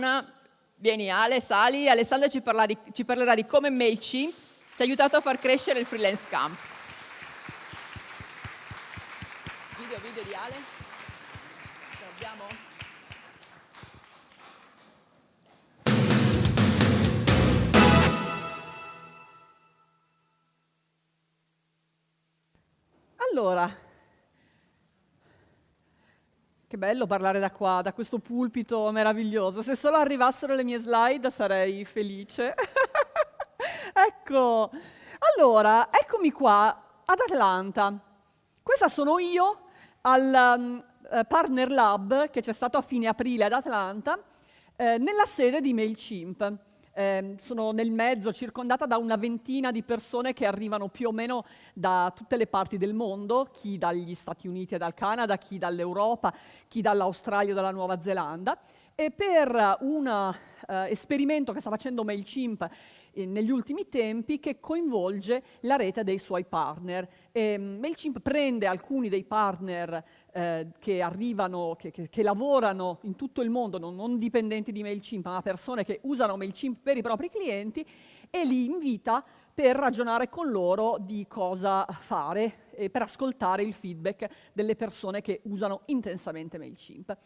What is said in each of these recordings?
settimana. Vieni Ale, sali, Alessandra ci, di, ci parlerà di come MailChimp ci ha aiutato a far crescere il freelance camp. Video, video di Ale. Ce? Allora, che bello parlare da qua, da questo pulpito meraviglioso. Se solo arrivassero le mie slide sarei felice. ecco, allora, eccomi qua ad Atlanta. Questa sono io al um, Partner Lab che c'è stato a fine aprile ad Atlanta, eh, nella sede di MailChimp eh, sono nel mezzo, circondata da una ventina di persone che arrivano più o meno da tutte le parti del mondo, chi dagli Stati Uniti e dal Canada, chi dall'Europa, chi dall'Australia o dalla Nuova Zelanda. E per un uh, esperimento che sta facendo MailChimp eh, negli ultimi tempi che coinvolge la rete dei suoi partner. E, um, MailChimp prende alcuni dei partner eh, che arrivano, che, che, che, lavorano in tutto il mondo, non, non dipendenti di MailChimp, ma persone che usano MailChimp per i propri clienti e li invita per ragionare con loro di cosa fare e per ascoltare il feedback delle persone che usano intensamente MailChimp.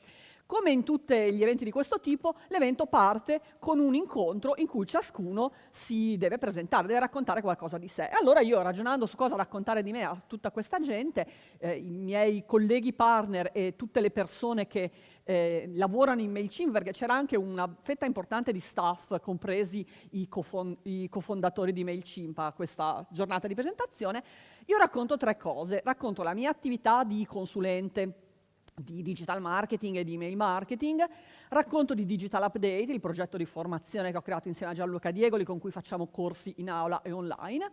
Come in tutti gli eventi di questo tipo, l'evento parte con un incontro in cui ciascuno si deve presentare, deve raccontare qualcosa di sé. Allora io, ragionando su cosa raccontare di me a tutta questa gente, eh, i miei colleghi partner e tutte le persone che eh, lavorano in MailChimp, perché c'era anche una fetta importante di staff, compresi i, cofon i cofondatori di MailChimp a questa giornata di presentazione, io racconto tre cose. Racconto la mia attività di consulente, di digital marketing e di email marketing, racconto di Digital Update, il progetto di formazione che ho creato insieme a Gianluca Diegoli con cui facciamo corsi in aula e online,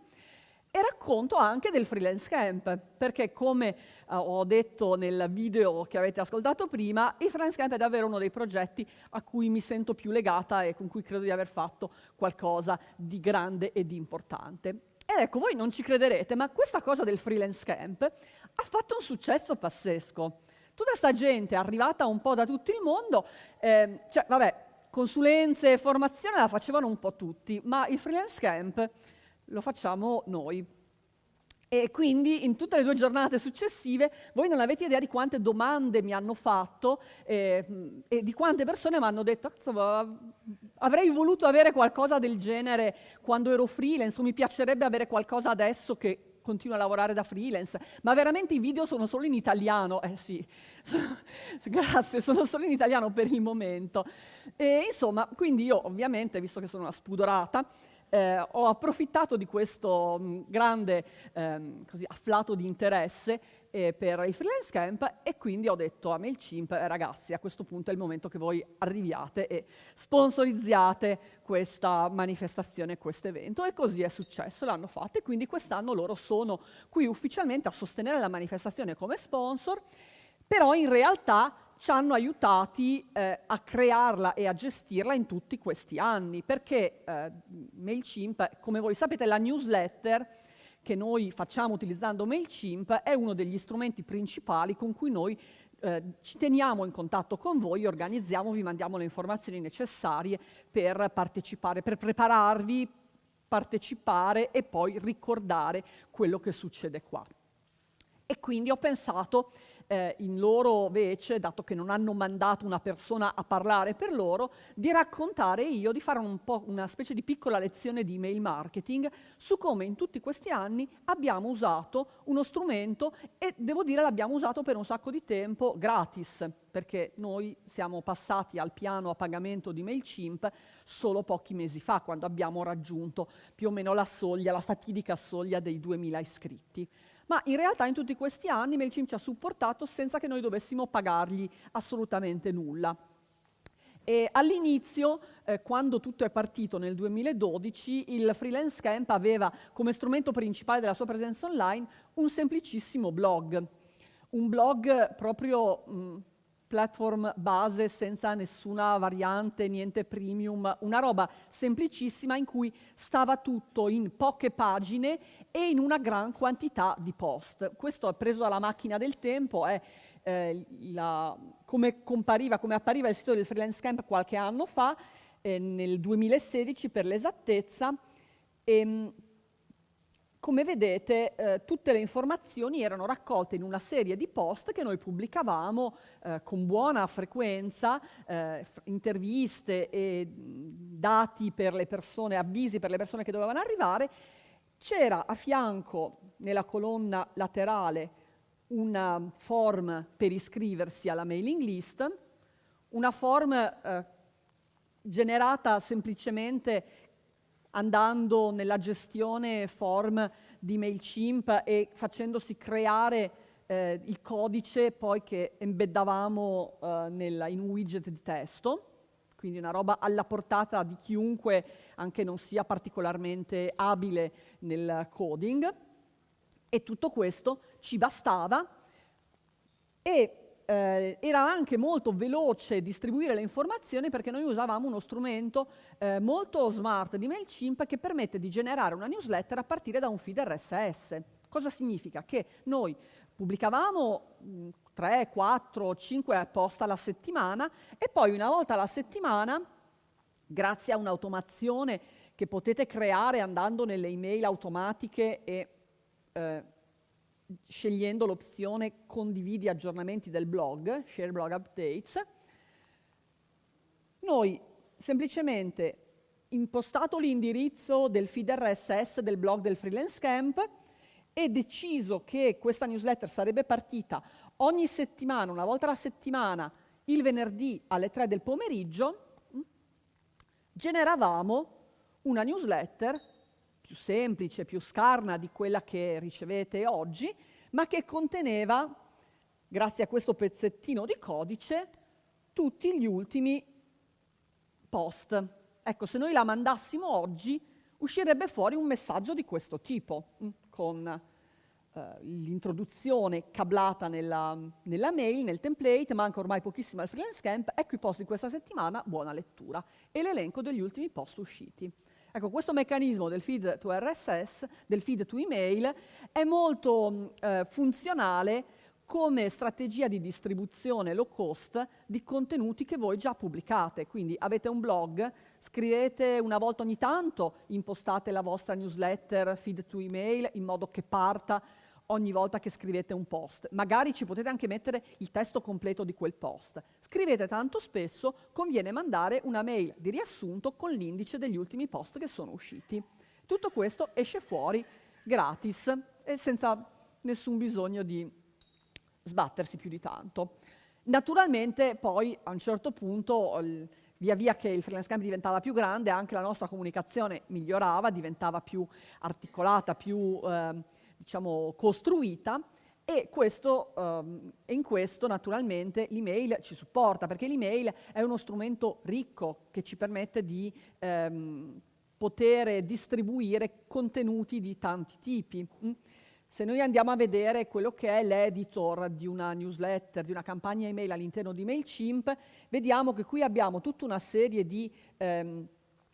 e racconto anche del freelance camp, perché come uh, ho detto nel video che avete ascoltato prima, il freelance camp è davvero uno dei progetti a cui mi sento più legata e con cui credo di aver fatto qualcosa di grande e di importante. Ed ecco, voi non ci crederete, ma questa cosa del freelance camp ha fatto un successo pazzesco. Tutta sta gente arrivata un po' da tutto il mondo, eh, cioè, vabbè, consulenze e formazione la facevano un po' tutti, ma il freelance camp lo facciamo noi. E quindi in tutte le due giornate successive voi non avete idea di quante domande mi hanno fatto eh, e di quante persone mi hanno detto avrei voluto avere qualcosa del genere quando ero freelance o mi piacerebbe avere qualcosa adesso che continuo a lavorare da freelance, ma veramente i video sono solo in italiano, eh sì, grazie, sono solo in italiano per il momento. E, insomma, quindi io ovviamente, visto che sono una spudorata, eh, ho approfittato di questo mh, mm, grande ehm, così, afflato di interesse eh, per il freelance camp e quindi ho detto a MailChimp, eh, ragazzi, a questo punto è il momento che voi arriviate e sponsorizziate questa manifestazione, questo evento. E così è successo, l'hanno fatto e quindi quest'anno loro sono qui ufficialmente a sostenere la manifestazione come sponsor, però in realtà ci hanno aiutati eh, a crearla e a gestirla in tutti questi anni, perché eh, MailChimp, come voi sapete, la newsletter che noi facciamo utilizzando MailChimp è uno degli strumenti principali con cui noi eh, ci teniamo in contatto con voi, organizziamo, vi mandiamo le informazioni necessarie per partecipare, per prepararvi, partecipare e poi ricordare quello che succede qua. E quindi ho pensato eh, in loro vece, dato che non hanno mandato una persona a parlare per loro, di raccontare io, di fare un una specie di piccola lezione di email marketing su come in tutti questi anni abbiamo usato uno strumento e devo dire l'abbiamo usato per un sacco di tempo gratis, perché noi siamo passati al piano a pagamento di MailChimp solo pochi mesi fa, quando abbiamo raggiunto più o meno la soglia, la fatidica soglia dei 2000 iscritti ma in realtà in tutti questi anni MailChimp ci ha supportato senza che noi dovessimo pagargli assolutamente nulla. all'inizio, eh, quando tutto è partito nel 2012, il Freelance Camp aveva come strumento principale della sua presenza online un semplicissimo blog. Un blog proprio mh, platform base senza nessuna variante, niente premium, una roba semplicissima in cui stava tutto in poche pagine e in una gran quantità di post. Questo è preso dalla macchina del tempo, è eh, la, come compariva, come appariva il sito del Freelance Camp qualche anno fa, eh, nel 2016 per l'esattezza, e, ehm, come vedete, eh, tutte le informazioni erano raccolte in una serie di post che noi pubblicavamo eh, con buona frequenza, eh, interviste e dati per le persone, avvisi per le persone che dovevano arrivare. C'era a fianco, nella colonna laterale, una form per iscriversi alla mailing list, una form eh, generata semplicemente andando nella gestione form di MailChimp e facendosi creare eh, il codice poi che embeddavamo eh, nella, in un widget di testo, quindi una roba alla portata di chiunque anche non sia particolarmente abile nel coding. E tutto questo ci bastava e eh, era anche molto veloce distribuire le informazioni perché noi usavamo uno strumento eh, molto smart di MailChimp che permette di generare una newsletter a partire da un feed RSS. Cosa significa? Che noi pubblicavamo 3, 4, 5 post alla settimana e poi una volta alla settimana, grazie a un'automazione che potete creare andando nelle email automatiche e eh, scegliendo l'opzione condividi aggiornamenti del blog, share blog updates, noi semplicemente impostato l'indirizzo del feed RSS del blog del Freelance Camp e deciso che questa newsletter sarebbe partita ogni settimana, una volta alla settimana, il venerdì alle 3 del pomeriggio, generavamo una newsletter più semplice, più scarna di quella che ricevete oggi, ma che conteneva, grazie a questo pezzettino di codice, tutti gli ultimi post. Ecco, se noi la mandassimo oggi, uscirebbe fuori un messaggio di questo tipo, mm, con eh, l'introduzione cablata nella, nella, mail, nel template, manca ormai pochissimo al freelance camp, ecco i post di questa settimana, buona lettura, e l'elenco degli ultimi post usciti. Ecco, questo meccanismo del feed to RSS, del feed to email, è molto eh, funzionale come strategia di distribuzione low cost di contenuti che voi già pubblicate. Quindi avete un blog, scrivete una volta ogni tanto, impostate la vostra newsletter feed to email in modo che parta ogni volta che scrivete un post. Magari ci potete anche mettere il testo completo di quel post. Scrivete tanto spesso, conviene mandare una mail di riassunto con l'indice degli ultimi post che sono usciti. Tutto questo esce fuori gratis e senza nessun bisogno di sbattersi più di tanto. Naturalmente poi a un certo punto, via via che il freelance camp diventava più grande, anche la nostra comunicazione migliorava, diventava più articolata, più... Eh, diciamo, costruita e questo, um, in questo naturalmente l'email ci supporta, perché l'email è uno strumento ricco che ci permette di um, poter distribuire contenuti di tanti tipi. Mm? Se noi andiamo a vedere quello che è l'editor di una newsletter, di una campagna email all'interno di MailChimp, vediamo che qui abbiamo tutta una serie di um,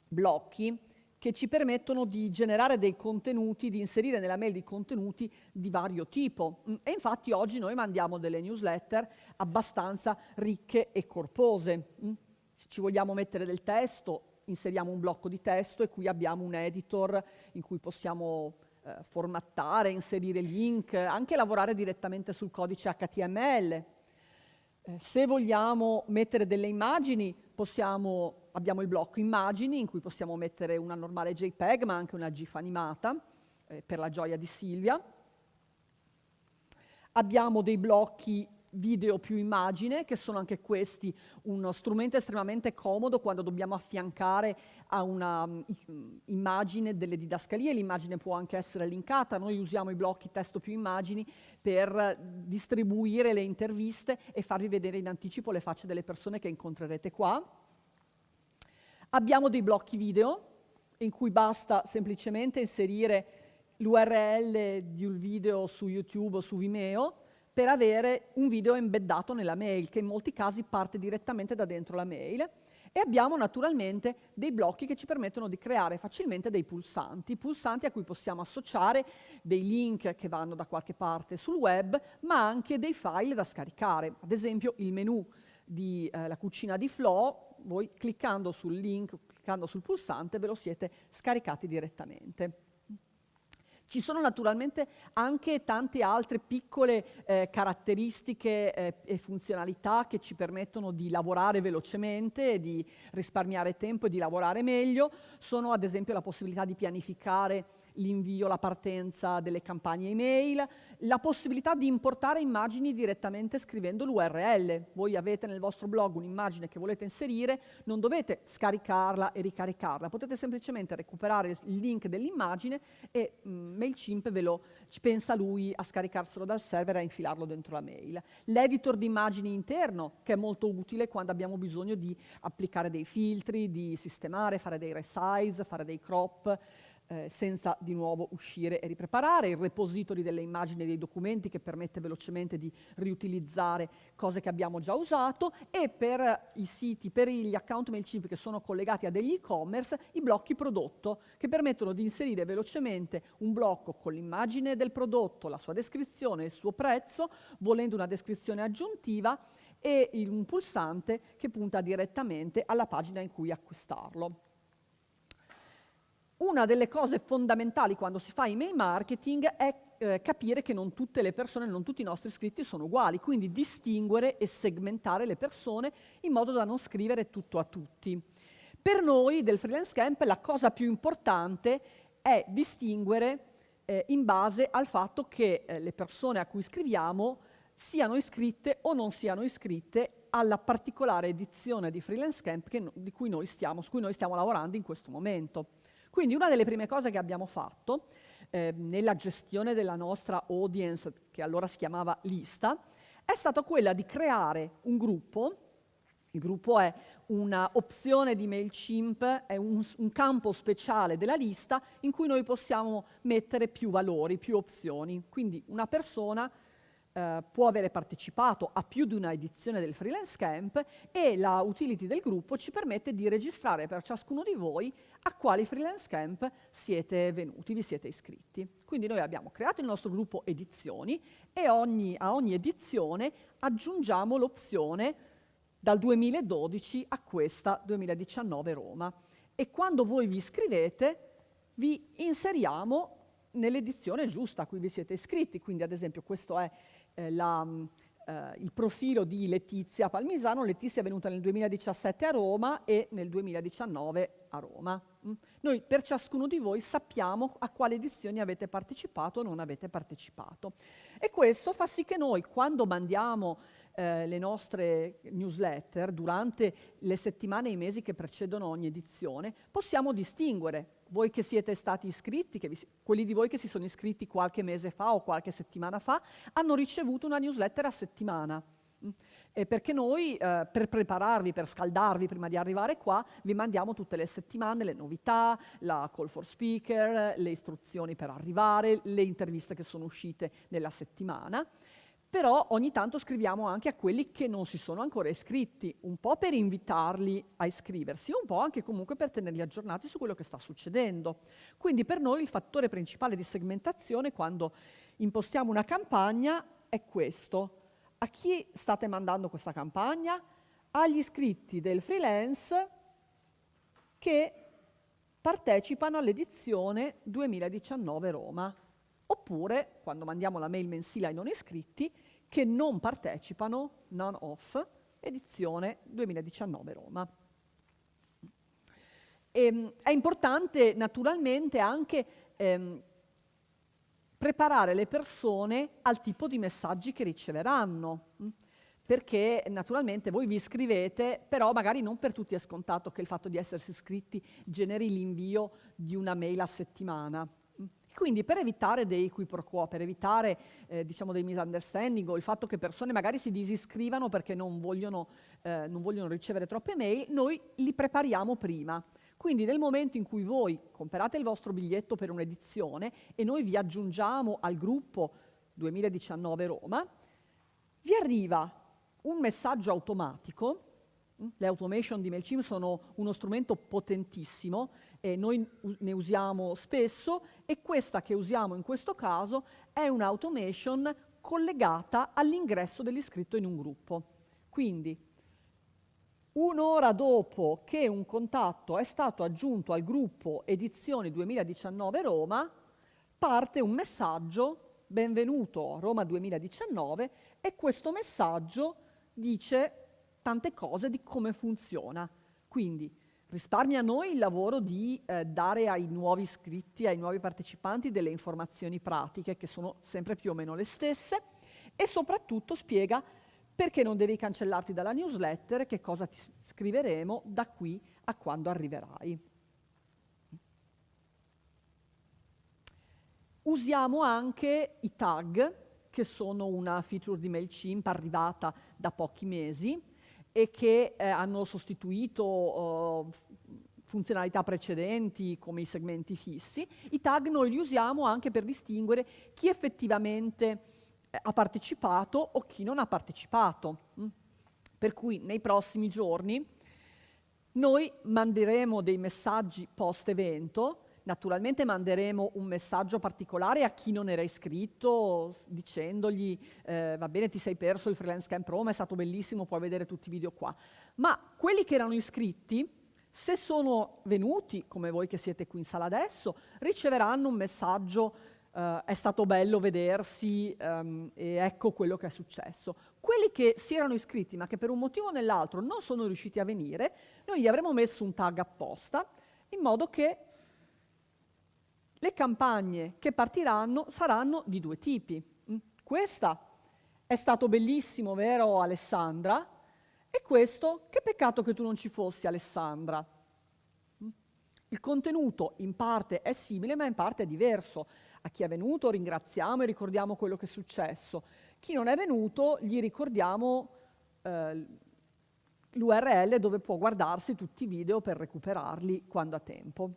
blocchi che ci permettono di generare dei contenuti, di inserire nella mail dei contenuti di vario tipo. Mm, e infatti oggi noi mandiamo delle newsletter abbastanza ricche e corpose. Mm, se ci vogliamo mettere del testo, inseriamo un blocco di testo e qui abbiamo un editor in cui possiamo eh, formattare, inserire link, anche lavorare direttamente sul codice HTML. Eh, se vogliamo mettere delle immagini, possiamo abbiamo il blocco immagini in cui possiamo mettere una normale JPEG ma anche una GIF animata eh, per la gioia di Silvia. Abbiamo dei blocchi video più immagine, che sono anche questi uno strumento estremamente comodo quando dobbiamo affiancare a una um, immagine delle didascalie, l'immagine può anche essere linkata, noi usiamo i blocchi testo più immagini per distribuire le interviste e farvi vedere in anticipo le facce delle persone che incontrerete qua. Abbiamo dei blocchi video in cui basta semplicemente inserire l'URL di un video su YouTube o su Vimeo per avere un video embeddato nella mail, che in molti casi parte direttamente da dentro la mail. E abbiamo naturalmente dei blocchi che ci permettono di creare facilmente dei pulsanti, pulsanti a cui possiamo associare dei link che vanno da qualche parte sul web, ma anche dei file da scaricare. Ad esempio il menu della eh, cucina di Flo, voi cliccando sul link, cliccando sul pulsante, ve lo siete scaricati direttamente. Ci sono naturalmente anche tante altre piccole eh, caratteristiche eh, e funzionalità che ci permettono di lavorare velocemente, di risparmiare tempo e di lavorare meglio. Sono ad esempio la possibilità di pianificare l'invio, la partenza delle campagne email, la possibilità di importare immagini direttamente scrivendo l'URL. Voi avete nel vostro blog un'immagine che volete inserire, non dovete scaricarla e ricaricarla, potete semplicemente recuperare il link dell'immagine e mm, MailChimp ve lo pensa lui a scaricarselo dal server e a infilarlo dentro la mail. L'editor di immagini interno, che è molto utile quando abbiamo bisogno di applicare dei filtri, di sistemare, fare dei resize, fare dei crop, eh, senza di nuovo uscire e ripreparare, il repository delle immagini e dei documenti che permette velocemente di riutilizzare cose che abbiamo già usato e per i siti, per gli account MailChimp che sono collegati a degli e-commerce, i blocchi prodotto che permettono di inserire velocemente un blocco con l'immagine del prodotto, la sua descrizione, il suo prezzo, volendo una descrizione aggiuntiva e un pulsante che punta direttamente alla pagina in cui acquistarlo. Una delle cose fondamentali quando si fa email marketing è eh, capire che non tutte le persone, non tutti i nostri iscritti sono uguali, quindi distinguere e segmentare le persone in modo da non scrivere tutto a tutti. Per noi del freelance camp la cosa più importante è distinguere eh, in base al fatto che eh, le persone a cui scriviamo siano iscritte o non siano iscritte alla particolare edizione di freelance camp che, di cui stiamo, su cui noi stiamo lavorando in questo momento. Quindi una delle prime cose che abbiamo fatto eh, nella gestione della nostra audience, che allora si chiamava lista, è stata quella di creare un gruppo il gruppo è un'opzione di MailChimp, è un, un, campo speciale della lista in cui noi possiamo mettere più valori, più opzioni. Quindi una persona eh, può avere partecipato a più di una edizione del Freelance Camp e la utility del gruppo ci permette di registrare per ciascuno di voi a quali Freelance Camp siete venuti, vi siete iscritti. Quindi noi abbiamo creato il nostro gruppo edizioni e ogni, a ogni edizione aggiungiamo l'opzione dal 2012 a questa 2019 Roma. E quando voi vi iscrivete vi inseriamo nell'edizione giusta a cui vi siete iscritti. Quindi ad esempio questo è eh, la, mm, eh, il profilo di Letizia Palmisano. Letizia è venuta nel 2017 a Roma e nel 2019 a Roma. Mm. Noi per ciascuno di voi sappiamo a quali edizioni avete partecipato o non avete partecipato. E questo fa sì che noi quando mandiamo eh, le nostre newsletter durante le settimane e i mesi che precedono ogni edizione, possiamo distinguere voi che siete stati iscritti, vi, quelli di voi che si sono iscritti qualche mese fa o qualche settimana fa, hanno ricevuto una newsletter a settimana. Mm. Eh, perché noi, eh, per prepararvi, per scaldarvi prima di arrivare qua, vi mandiamo tutte le settimane le novità, la call for speaker, le istruzioni per arrivare, le interviste che sono uscite nella settimana però ogni tanto scriviamo anche a quelli che non si sono ancora iscritti, un po' per invitarli a iscriversi, un po' anche comunque per tenerli aggiornati su quello che sta succedendo. Quindi per noi il fattore principale di segmentazione quando impostiamo una campagna è questo. A chi state mandando questa campagna? Agli iscritti del freelance che partecipano all'edizione 2019 Roma oppure quando mandiamo la mail mensile ai non iscritti che non partecipano, non off, edizione 2019 Roma. E, ehm, è importante naturalmente anche ehm, preparare le persone al tipo di messaggi che riceveranno, hm? perché naturalmente voi vi iscrivete, però magari non per tutti è scontato che il fatto di essersi iscritti generi l'invio di una mail a settimana. Quindi per evitare dei qui pro quo, per evitare eh, diciamo dei misunderstanding o il fatto che persone magari si disiscrivano perché non vogliono, eh, non vogliono ricevere troppe mail, noi li prepariamo prima. Quindi nel momento in cui voi comprate il vostro biglietto per un'edizione e noi vi aggiungiamo al gruppo 2019 Roma, vi arriva un messaggio automatico Le automation di MailChimp sono uno strumento potentissimo e noi ne usiamo spesso e questa che usiamo in questo caso è un'automation collegata all'ingresso dell'iscritto in un gruppo. Quindi un'ora dopo che un contatto è stato aggiunto al gruppo Edizioni 2019 Roma, parte un messaggio, benvenuto Roma 2019, e questo messaggio dice tante cose di come funziona. Quindi risparmia a noi il lavoro di eh, dare ai nuovi iscritti, ai nuovi partecipanti delle informazioni pratiche che sono sempre più o meno le stesse e soprattutto spiega perché non devi cancellarti dalla newsletter e che cosa ti scriveremo da qui a quando arriverai. Usiamo anche i tag, che sono una feature di MailChimp arrivata da pochi mesi, e che eh, hanno sostituito uh, funzionalità precedenti come i segmenti fissi. I tag noi li usiamo anche per distinguere chi effettivamente eh, ha partecipato o chi non ha partecipato. Mm? Per cui nei prossimi giorni noi manderemo dei messaggi post evento Naturalmente manderemo un messaggio particolare a chi non era iscritto dicendogli eh, va bene ti sei perso il freelance camp Roma, è stato bellissimo, puoi vedere tutti i video qua. Ma quelli che erano iscritti, se sono venuti, come voi che siete qui in sala adesso, riceveranno un messaggio Uh, è stato bello vedersi um, e ecco quello che è successo. Quelli che si erano iscritti ma che per un motivo o nell'altro non sono riusciti a venire, noi gli avremo messo un tag apposta in modo che le campagne che partiranno saranno di due tipi. Mm? Questa è stato bellissimo, vero Alessandra? E questo, che peccato che tu non ci fossi Alessandra. Mm? Il contenuto in parte è simile, ma in parte è diverso. A chi è venuto ringraziamo e ricordiamo quello che è successo. Chi non è venuto gli ricordiamo eh, l'URL dove può guardarsi tutti i video per recuperarli quando ha tempo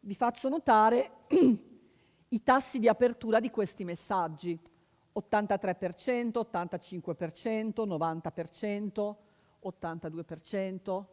vi faccio notare i tassi di apertura di questi messaggi. 83%, 85%, 90%, 82%,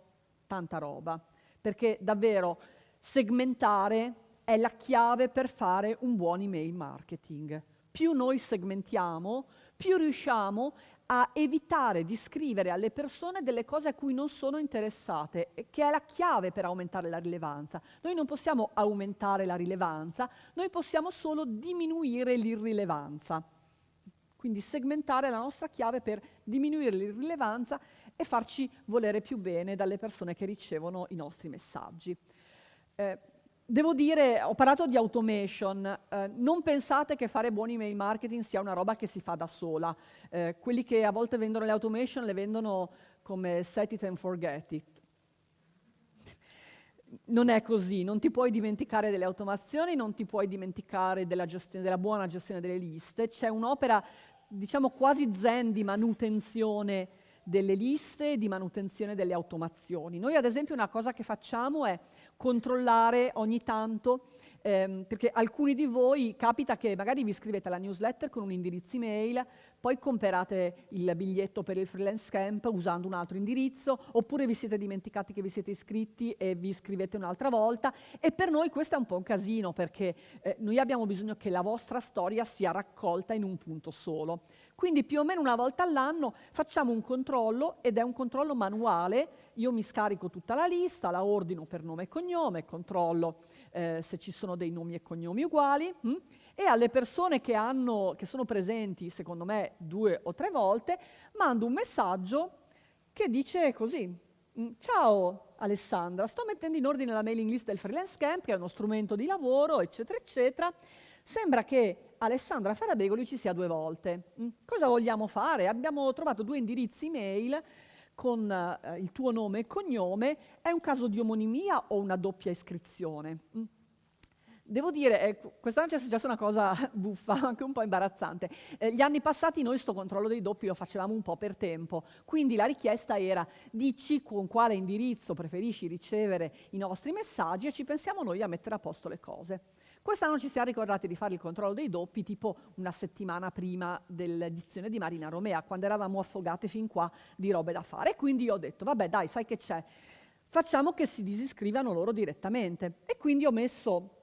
tanta roba. Perché davvero segmentare è la chiave per fare un buon email marketing. Più noi segmentiamo, più riusciamo a evitare di scrivere alle persone delle cose a cui non sono interessate, che è la chiave per aumentare la rilevanza. Noi non possiamo aumentare la rilevanza, noi possiamo solo diminuire l'irrilevanza. Quindi segmentare la nostra chiave per diminuire l'irrilevanza e farci volere più bene dalle persone che ricevono i nostri messaggi. Eh, Devo dire, ho parlato di automation, eh, non pensate che fare buoni email marketing sia una roba che si fa da sola. Eh, quelli che a volte vendono le automation le vendono come set it and forget it. Non è così, non ti puoi dimenticare delle automazioni, non ti puoi dimenticare della, della buona gestione delle liste, c'è un'opera, diciamo quasi zen di manutenzione delle liste e di manutenzione delle automazioni. Noi ad esempio una cosa che facciamo è controllare ogni tanto, ehm, perché alcuni di voi capita che magari vi iscrivete alla newsletter con un indirizzo email, poi comprate il biglietto per il freelance camp usando un altro indirizzo, oppure vi siete dimenticati che vi siete iscritti e vi iscrivete un'altra volta, e per noi questo è un po' un casino, perché eh, noi abbiamo bisogno che la vostra storia sia raccolta in un punto solo. Quindi più o meno una volta all'anno facciamo un controllo ed è un controllo manuale, io mi scarico tutta la lista, la ordino per nome e cognome, controllo eh, se ci sono dei nomi e cognomi uguali hm? E alle persone che, hanno, che sono presenti, secondo me, due o tre volte, mando un messaggio che dice così, hm, ciao Alessandra, sto mettendo in ordine la mailing list del freelance camp, che è uno strumento di lavoro, eccetera, eccetera, Sembra che Alessandra Ferrabegoli ci sia due volte. Mm? Cosa vogliamo fare? Abbiamo trovato due indirizzi email con eh, il tuo nome e cognome. È un caso di omonimia o una doppia iscrizione? Devo dire, eh, quest'anno ci è successa una cosa buffa, anche un po' imbarazzante. Eh, gli anni passati noi sto controllo dei doppi lo facevamo un po' per tempo, quindi la richiesta era dici con quale indirizzo preferisci ricevere i nostri messaggi e ci pensiamo noi a mettere a posto le cose. Quest'anno ci siamo ricordati di fare il controllo dei doppi tipo una settimana prima dell'edizione di Marina Romea, quando eravamo affogate fin qua di robe da fare. E quindi ho detto, vabbè dai, sai che c'è? Facciamo che si disiscrivano loro direttamente. E quindi ho messo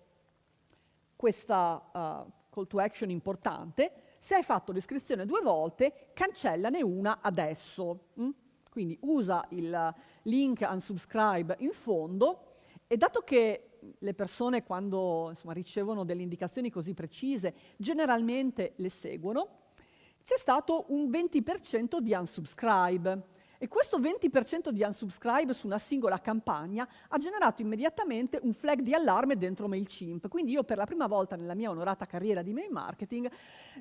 questa uh, call to action importante. Se hai fatto l'iscrizione due volte, cancellane una adesso. Mm? Quindi usa il link unsubscribe in fondo e dato che le persone quando insomma, ricevono delle indicazioni così precise generalmente le seguono, c'è stato un 20% di unsubscribe. E questo 20% di unsubscribe su una singola campagna ha generato immediatamente un flag di allarme dentro MailChimp. Quindi io per la prima volta nella mia onorata carriera di mail marketing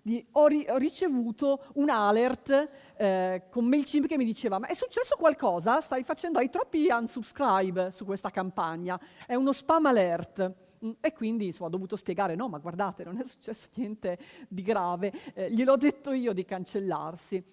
di, ho, ri, ho, ricevuto un alert eh, con MailChimp che mi diceva ma è successo qualcosa? Stai facendo, hai troppi unsubscribe su questa campagna, è uno spam alert. Mm, e quindi insomma, ho dovuto spiegare, no, ma guardate, non è successo niente di grave, eh, gliel'ho detto io di cancellarsi.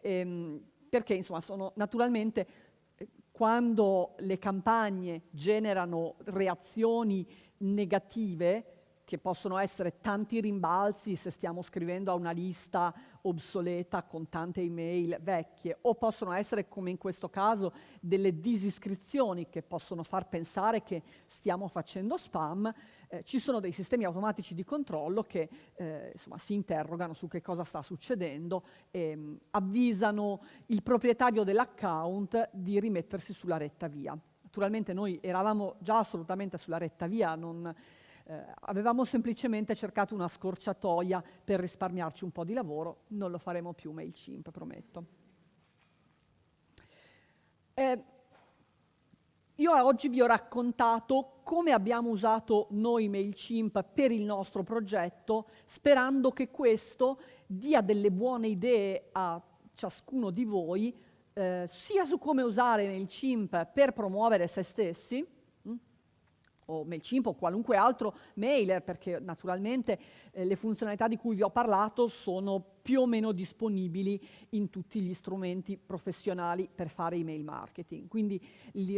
Ehm, perché insomma sono naturalmente eh, quando le campagne generano reazioni negative, che possono essere tanti rimbalzi se stiamo scrivendo a una lista obsoleta con tante email vecchie, o possono essere, come in questo caso, delle disiscrizioni che possono far pensare che stiamo facendo spam, eh, ci sono dei sistemi automatici di controllo che eh, insomma, si interrogano su che cosa sta succedendo e mh, mm, avvisano il proprietario dell'account di rimettersi sulla retta via. Naturalmente noi eravamo già assolutamente sulla retta via, non, eh, avevamo semplicemente cercato una scorciatoia per risparmiarci un po' di lavoro, non lo faremo più MailChimp, prometto. Eh, io oggi vi ho raccontato come abbiamo usato noi MailChimp per il nostro progetto, sperando che questo dia delle buone idee a ciascuno di voi, eh, sia su come usare MailChimp per promuovere se stessi, o MailChimp o qualunque altro mailer, perché naturalmente eh, le funzionalità di cui vi ho parlato sono più o meno disponibili in tutti gli strumenti professionali per fare email marketing. Quindi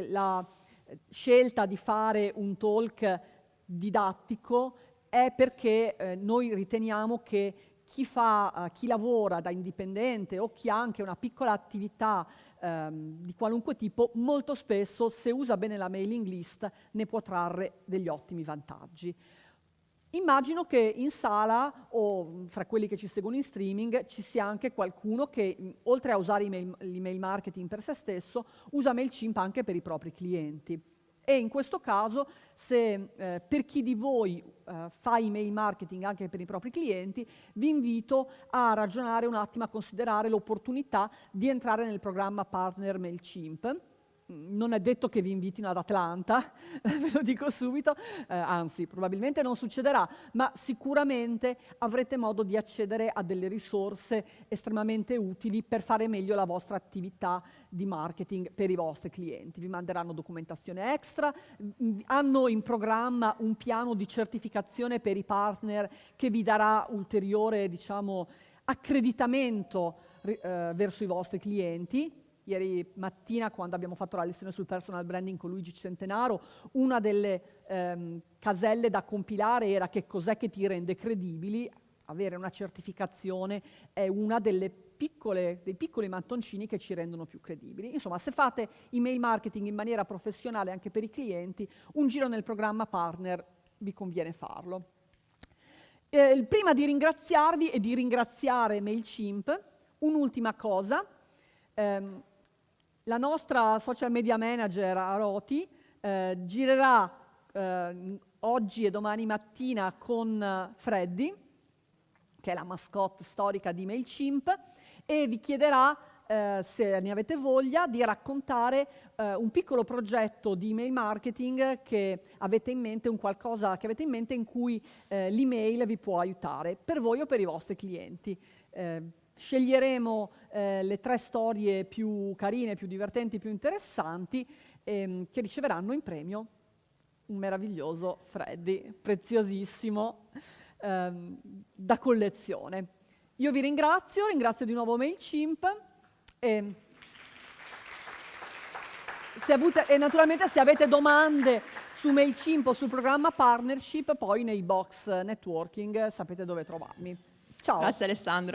la eh, scelta di fare un talk didattico è perché eh, noi riteniamo che chi, fa, uh, chi lavora da indipendente o chi ha anche una piccola attività ehm, di qualunque tipo, molto spesso se usa bene la mailing list ne può trarre degli ottimi vantaggi. Immagino che in sala o fra quelli che ci seguono in streaming ci sia anche qualcuno che, oltre a usare l'email marketing per se stesso, usa MailChimp anche per i propri clienti. E in questo caso, se eh, per chi di voi eh, fa email marketing anche per i propri clienti, vi invito a ragionare un attimo, a considerare l'opportunità di entrare nel programma Partner MailChimp non è detto che vi invitino ad Atlanta, ve lo dico subito, eh, anzi probabilmente non succederà, ma sicuramente avrete modo di accedere a delle risorse estremamente utili per fare meglio la vostra attività di marketing per i vostri clienti. Vi manderanno documentazione extra, hanno in programma un piano di certificazione per i partner che vi darà ulteriore diciamo, accreditamento eh, verso i vostri clienti ieri mattina quando abbiamo fatto la lezione sul personal branding con Luigi Centenaro, una delle ehm, caselle da compilare era che cos'è che ti rende credibili, avere una certificazione è una delle piccole, dei piccoli mattoncini che ci rendono più credibili. Insomma, se fate email marketing in maniera professionale anche per i clienti, un giro nel programma partner vi conviene farlo. Eh, prima di ringraziarvi e di ringraziare MailChimp, un'ultima cosa. Um, la nostra social media manager Aroti eh, girerà eh, oggi e domani mattina con eh, Freddy, che è la mascotte storica di MailChimp, e vi chiederà, eh, se ne avete voglia, di raccontare eh, un piccolo progetto di email marketing che avete in mente, un qualcosa che avete in mente in cui eh, l'email vi può aiutare, per voi o per i vostri clienti. Sceglieremo eh, le tre storie più carine, più divertenti, più interessanti ehm, che riceveranno in premio un meraviglioso Freddy, preziosissimo, ehm, da collezione. Io vi ringrazio, ringrazio di nuovo MailChimp e, se avute, e naturalmente se avete domande su MailChimp o sul programma Partnership, poi nei box networking sapete dove trovarmi. Ciao. Grazie Alessandro.